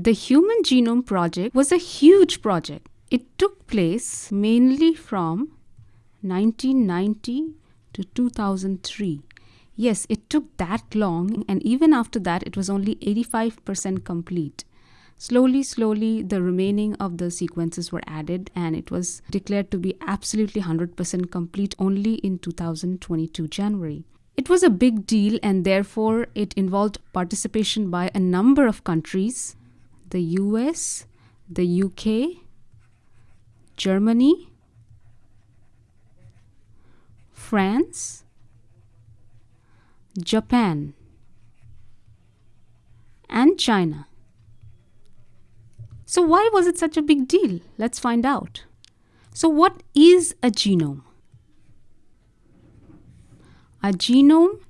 The Human Genome Project was a huge project. It took place mainly from 1990 to 2003. Yes, it took that long, and even after that, it was only 85% complete. Slowly, slowly, the remaining of the sequences were added, and it was declared to be absolutely 100% complete only in 2022 January. It was a big deal, and therefore, it involved participation by a number of countries the US, the UK, Germany, France, Japan, and China. So, why was it such a big deal? Let's find out. So, what is a genome? A genome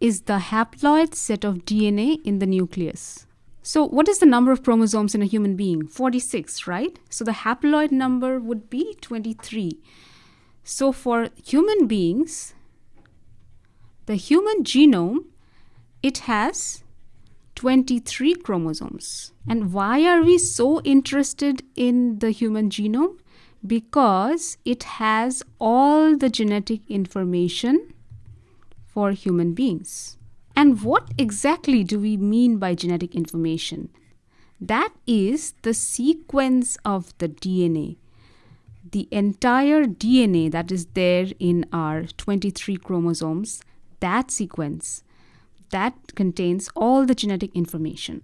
is the haploid set of DNA in the nucleus. So, what is the number of chromosomes in a human being? 46, right? So, the haploid number would be 23. So, for human beings, the human genome it has 23 chromosomes. And why are we so interested in the human genome? Because it has all the genetic information for human beings. And what exactly do we mean by genetic information? That is the sequence of the DNA. The entire DNA that is there in our 23 chromosomes, that sequence, that contains all the genetic information.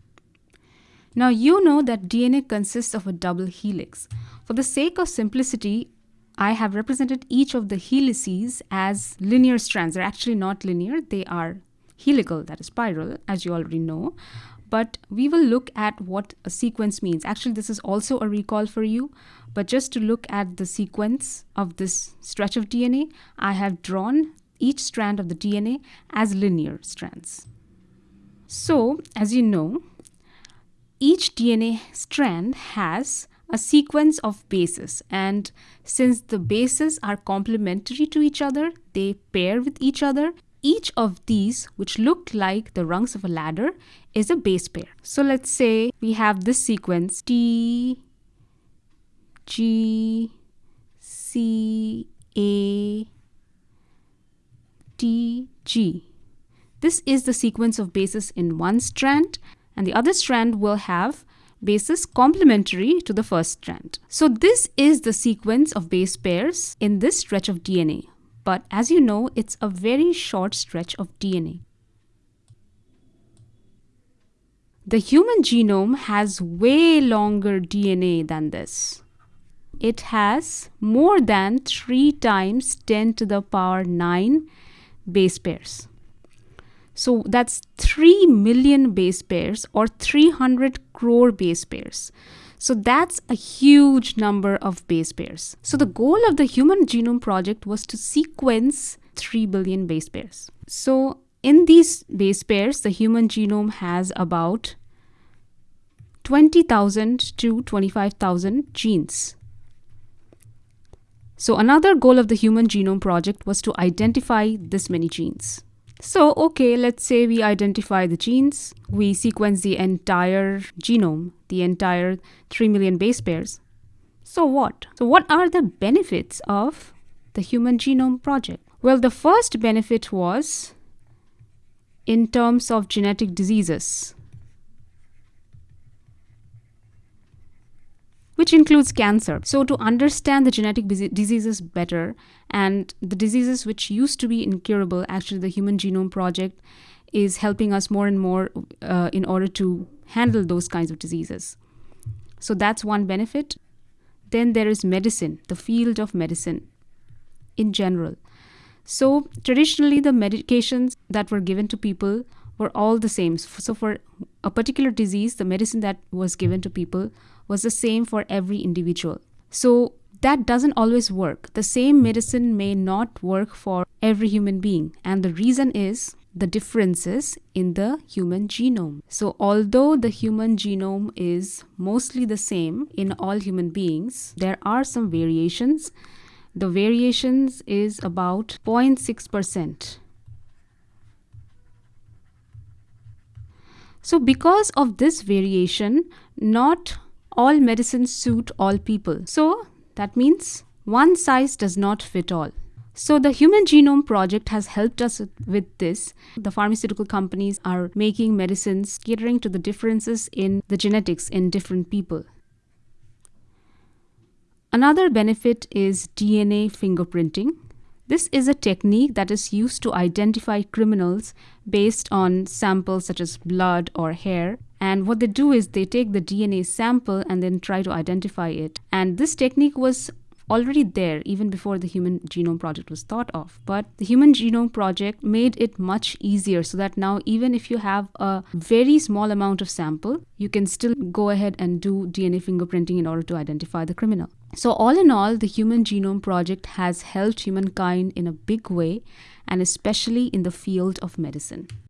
Now, you know that DNA consists of a double helix. For the sake of simplicity, I have represented each of the helices as linear strands. They're actually not linear, they are helical, that is spiral, as you already know. But we will look at what a sequence means. Actually, this is also a recall for you. But just to look at the sequence of this stretch of DNA, I have drawn each strand of the DNA as linear strands. So, as you know, each DNA strand has a sequence of bases and since the bases are complementary to each other, they pair with each other. Each of these, which look like the rungs of a ladder, is a base pair. So let's say we have this sequence T, G, C, A, T, G. This is the sequence of bases in one strand and the other strand will have bases complementary to the first strand. So this is the sequence of base pairs in this stretch of DNA. But as you know, it's a very short stretch of DNA. The human genome has way longer DNA than this. It has more than 3 times 10 to the power 9 base pairs. So that's 3 million base pairs or 300 crore base pairs. So that's a huge number of base pairs. So the goal of the Human Genome Project was to sequence 3 billion base pairs. So in these base pairs, the human genome has about 20,000 to 25,000 genes. So another goal of the Human Genome Project was to identify this many genes. So, okay, let's say we identify the genes, we sequence the entire genome, the entire 3 million base pairs. So, what? So, what are the benefits of the Human Genome Project? Well, the first benefit was in terms of genetic diseases. Which includes cancer. So, to understand the genetic diseases better and the diseases which used to be incurable, actually, the Human Genome Project is helping us more and more uh, in order to handle those kinds of diseases. So, that's one benefit. Then there is medicine, the field of medicine in general. So, traditionally, the medications that were given to people were all the same. So, for a particular disease, the medicine that was given to people was the same for every individual. So that doesn't always work. The same medicine may not work for every human being. And the reason is the differences in the human genome. So, although the human genome is mostly the same in all human beings, there are some variations. The variations is about 0.6%. So, because of this variation, not all medicines suit all people. So, that means one size does not fit all. So, the Human Genome Project has helped us with this. The pharmaceutical companies are making medicines catering to the differences in the genetics in different people. Another benefit is DNA fingerprinting. This is a technique that is used to identify criminals based on samples such as blood or hair. And what they do is they take the DNA sample and then try to identify it. And this technique was already there even before the Human Genome Project was thought of. But the Human Genome Project made it much easier so that now, even if you have a very small amount of sample, you can still go ahead and do DNA fingerprinting in order to identify the criminal. So, all in all, the Human Genome Project has helped humankind in a big way, and especially in the field of medicine.